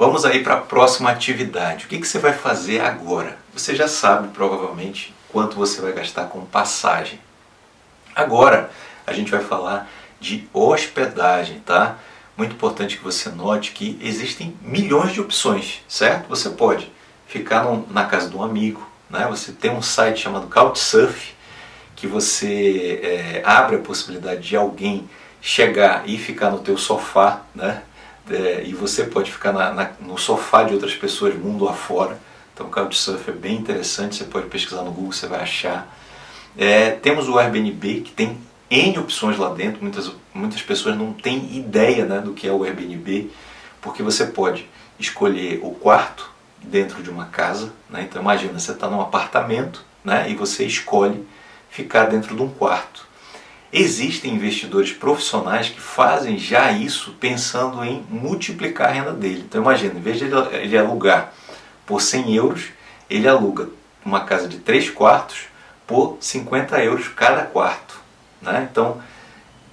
Vamos aí para a próxima atividade. O que, que você vai fazer agora? Você já sabe provavelmente quanto você vai gastar com passagem. Agora a gente vai falar de hospedagem, tá? Muito importante que você note que existem milhões de opções, certo? Você pode ficar na casa de um amigo, né? Você tem um site chamado Couchsurf que você é, abre a possibilidade de alguém chegar e ficar no teu sofá, né? É, e você pode ficar na, na, no sofá de outras pessoas mundo afora. Então o Couchsurf é bem interessante, você pode pesquisar no Google, você vai achar. É, temos o Airbnb, que tem N opções lá dentro, muitas, muitas pessoas não têm ideia né, do que é o Airbnb, porque você pode escolher o quarto dentro de uma casa, né? então imagina, você está num apartamento né, e você escolhe ficar dentro de um quarto. Existem investidores profissionais que fazem já isso pensando em multiplicar a renda dele. Então imagina, em vez de ele alugar por 100 euros, ele aluga uma casa de 3 quartos por 50 euros cada quarto. Né? Então,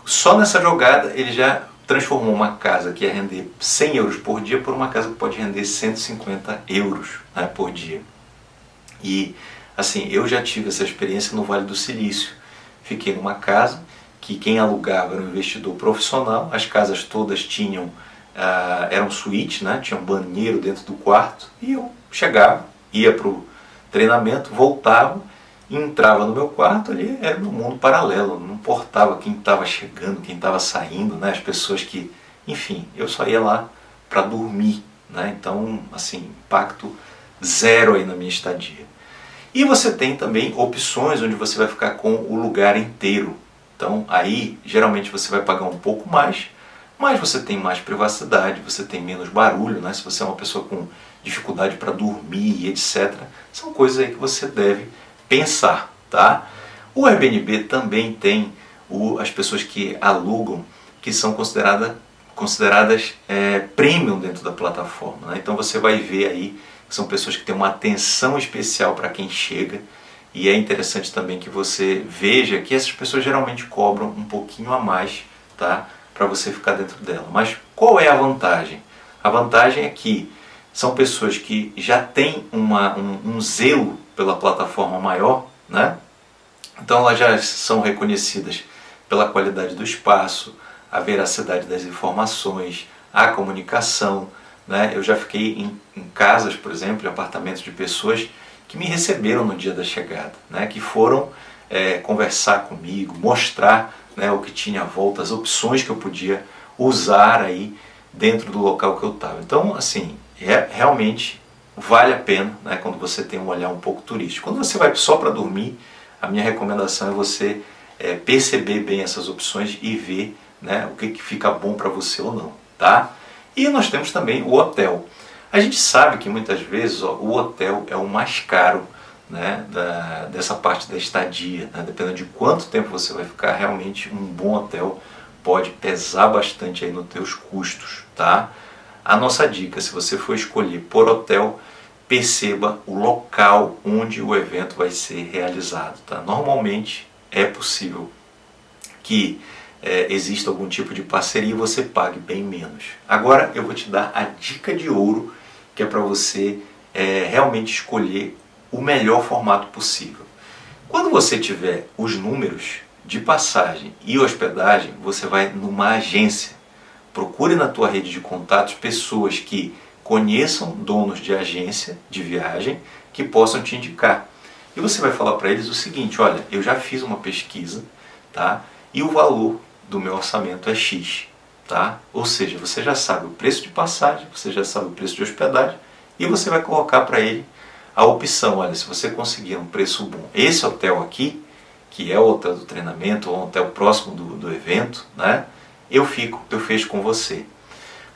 só nessa jogada ele já transformou uma casa que ia render 100 euros por dia por uma casa que pode render 150 euros né, por dia. E assim, eu já tive essa experiência no Vale do Silício. Fiquei numa casa que quem alugava era um investidor profissional, as casas todas tinham, uh, eram suítes, né, tinha um banheiro dentro do quarto, e eu chegava, ia para o treinamento, voltava, entrava no meu quarto ali, era um mundo paralelo, não importava quem estava chegando, quem estava saindo, né, as pessoas que, enfim, eu só ia lá para dormir, né, então, assim, impacto zero aí na minha estadia. E você tem também opções onde você vai ficar com o lugar inteiro. Então aí geralmente você vai pagar um pouco mais, mas você tem mais privacidade, você tem menos barulho, né? se você é uma pessoa com dificuldade para dormir, etc. São coisas aí que você deve pensar. Tá? O Airbnb também tem o, as pessoas que alugam, que são consideradas consideradas é, premium dentro da plataforma. Né? Então você vai ver aí são pessoas que têm uma atenção especial para quem chega e é interessante também que você veja que essas pessoas geralmente cobram um pouquinho a mais tá? para você ficar dentro dela. Mas qual é a vantagem? A vantagem é que são pessoas que já têm uma, um, um zelo pela plataforma maior, né? então elas já são reconhecidas pela qualidade do espaço, a veracidade das informações, a comunicação, né? Eu já fiquei em, em casas, por exemplo, em apartamentos de pessoas que me receberam no dia da chegada, né? que foram é, conversar comigo, mostrar né, o que tinha à volta, as opções que eu podia usar aí dentro do local que eu estava. Então, assim, é, realmente vale a pena né, quando você tem um olhar um pouco turístico. Quando você vai só para dormir, a minha recomendação é você é, perceber bem essas opções e ver né, o que, que fica bom para você ou não. Tá? E nós temos também o hotel. A gente sabe que muitas vezes ó, o hotel é o mais caro né, da, dessa parte da estadia. Né? Dependendo de quanto tempo você vai ficar, realmente um bom hotel pode pesar bastante aí nos teus custos. Tá? A nossa dica, se você for escolher por hotel, perceba o local onde o evento vai ser realizado. Tá? Normalmente é possível que é, exista algum tipo de parceria e você pague bem menos. Agora eu vou te dar a dica de ouro que é para você é, realmente escolher o melhor formato possível. Quando você tiver os números de passagem e hospedagem, você vai numa agência. Procure na tua rede de contatos pessoas que conheçam donos de agência de viagem que possam te indicar. E você vai falar para eles o seguinte, olha, eu já fiz uma pesquisa, tá? E o valor do meu orçamento é X. Tá? Ou seja, você já sabe o preço de passagem, você já sabe o preço de hospedagem e você vai colocar para ele a opção, olha, se você conseguir um preço bom, esse hotel aqui, que é o hotel do treinamento, ou um hotel próximo do, do evento, né? eu fico, eu fecho com você.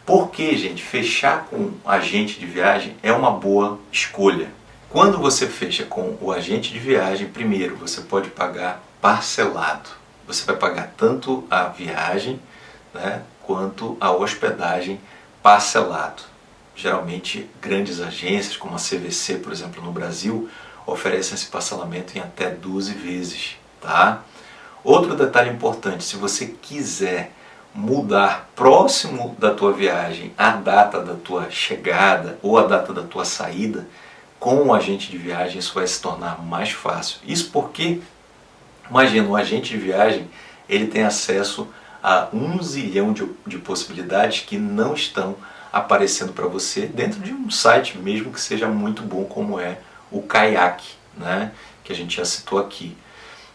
Porque, gente, fechar com agente de viagem é uma boa escolha. Quando você fecha com o agente de viagem, primeiro, você pode pagar parcelado você vai pagar tanto a viagem né, quanto a hospedagem parcelado. Geralmente, grandes agências, como a CVC, por exemplo, no Brasil, oferecem esse parcelamento em até 12 vezes. Tá? Outro detalhe importante, se você quiser mudar próximo da tua viagem a data da tua chegada ou a data da tua saída, com o agente de viagem isso vai se tornar mais fácil. Isso porque, imagina, o agente de viagem ele tem acesso a um zilhão de, de possibilidades que não estão aparecendo para você dentro de um site mesmo que seja muito bom como é o Kayak, né? que a gente já citou aqui.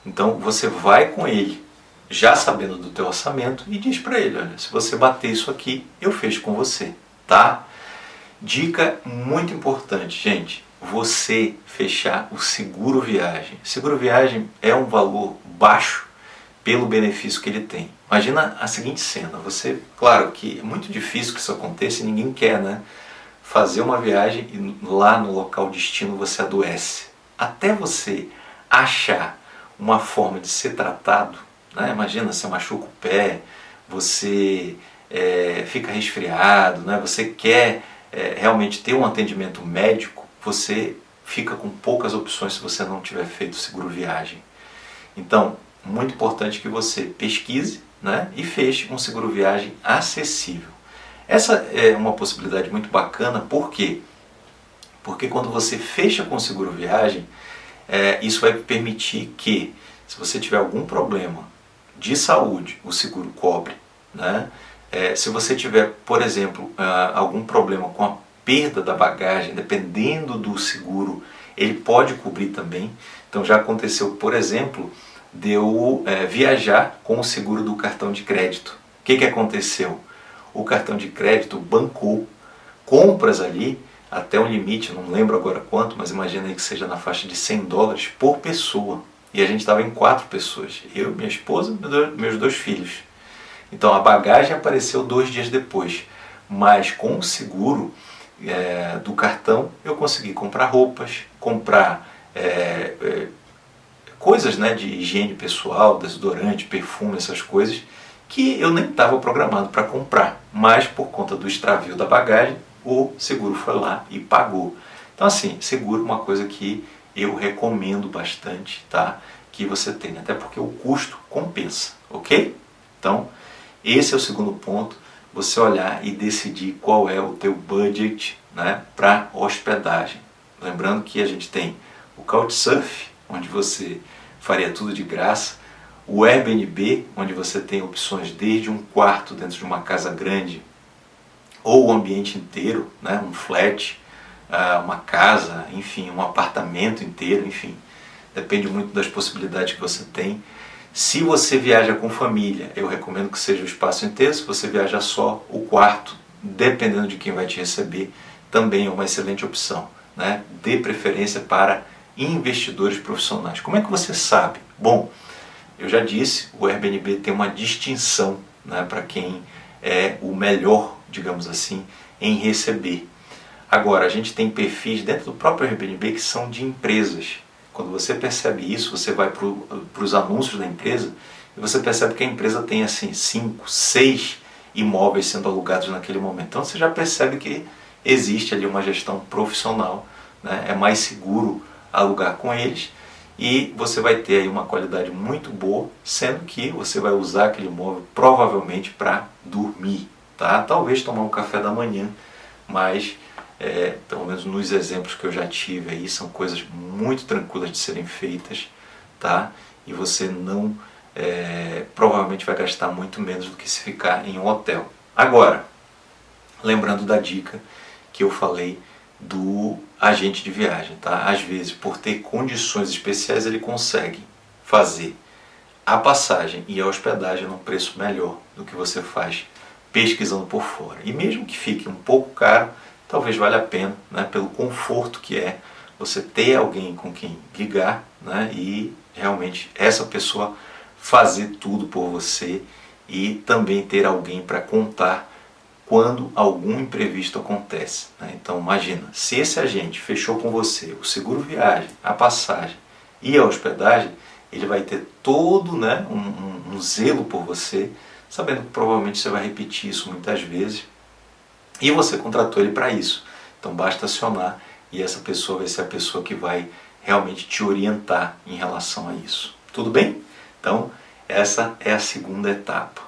Então você vai com ele, já sabendo do teu orçamento, e diz para ele, olha, se você bater isso aqui, eu fecho com você, tá? Dica muito importante, gente, você fechar o seguro viagem. Seguro viagem é um valor baixo pelo benefício que ele tem. Imagina a seguinte cena, você, claro que é muito difícil que isso aconteça e ninguém quer, né? Fazer uma viagem e lá no local destino você adoece. Até você achar uma forma de ser tratado, né? imagina, você machuca o pé, você é, fica resfriado, né? você quer é, realmente ter um atendimento médico, você fica com poucas opções se você não tiver feito seguro viagem. Então, muito importante que você pesquise né, e feche um seguro viagem acessível. Essa é uma possibilidade muito bacana, por quê? Porque quando você fecha com seguro viagem, é, isso vai permitir que, se você tiver algum problema de saúde, o seguro cobre. Né? É, se você tiver, por exemplo, uh, algum problema com a perda da bagagem, dependendo do seguro, ele pode cobrir também. Então já aconteceu, por exemplo, de eu é, viajar com o seguro do cartão de crédito. O que, que aconteceu? O cartão de crédito bancou compras ali até um limite, não lembro agora quanto, mas imagina aí que seja na faixa de 100 dólares por pessoa. E a gente estava em quatro pessoas, eu, minha esposa e meus dois filhos. Então a bagagem apareceu dois dias depois, mas com o seguro é, do cartão eu consegui comprar roupas, comprar é, é, coisas né, de higiene pessoal, desodorante, perfume, essas coisas, que eu nem estava programado para comprar, mas por conta do extravio da bagagem, o seguro foi lá e pagou. Então assim, seguro é uma coisa que eu recomendo bastante, tá? Que você tenha, até porque o custo compensa, ok? Então, esse é o segundo ponto, você olhar e decidir qual é o teu budget né, para hospedagem. Lembrando que a gente tem o Couchsurf, onde você faria tudo de graça, o Airbnb, onde você tem opções desde um quarto dentro de uma casa grande ou o ambiente inteiro, né, um flat, ah, uma casa, enfim, um apartamento inteiro, enfim, depende muito das possibilidades que você tem. Se você viaja com família, eu recomendo que seja o espaço inteiro, se você viaja só, o quarto, dependendo de quem vai te receber, também é uma excelente opção. Né? Dê preferência para investidores profissionais. Como é que você sabe? Bom, eu já disse, o Airbnb tem uma distinção né, para quem é o melhor, digamos assim, em receber. Agora, a gente tem perfis dentro do próprio Airbnb que são de empresas. Quando você percebe isso, você vai para os anúncios da empresa e você percebe que a empresa tem assim cinco, seis imóveis sendo alugados naquele momento. Então você já percebe que existe ali uma gestão profissional, né? é mais seguro alugar com eles e você vai ter aí uma qualidade muito boa, sendo que você vai usar aquele imóvel provavelmente para dormir, tá? Talvez tomar um café da manhã, mas é, pelo menos nos exemplos que eu já tive aí, são coisas muito tranquilas de serem feitas, tá? E você não, é, provavelmente vai gastar muito menos do que se ficar em um hotel. Agora, lembrando da dica que eu falei do agente de viagem. Tá? Às vezes, por ter condições especiais, ele consegue fazer a passagem e a hospedagem num preço melhor do que você faz pesquisando por fora. E mesmo que fique um pouco caro, talvez valha a pena, né, pelo conforto que é você ter alguém com quem ligar né, e realmente essa pessoa fazer tudo por você e também ter alguém para contar quando algum imprevisto acontece. Né? Então imagina, se esse agente fechou com você o seguro viagem, a passagem e a hospedagem, ele vai ter todo né, um, um, um zelo por você, sabendo que provavelmente você vai repetir isso muitas vezes e você contratou ele para isso. Então basta acionar e essa pessoa vai ser a pessoa que vai realmente te orientar em relação a isso. Tudo bem? Então essa é a segunda etapa.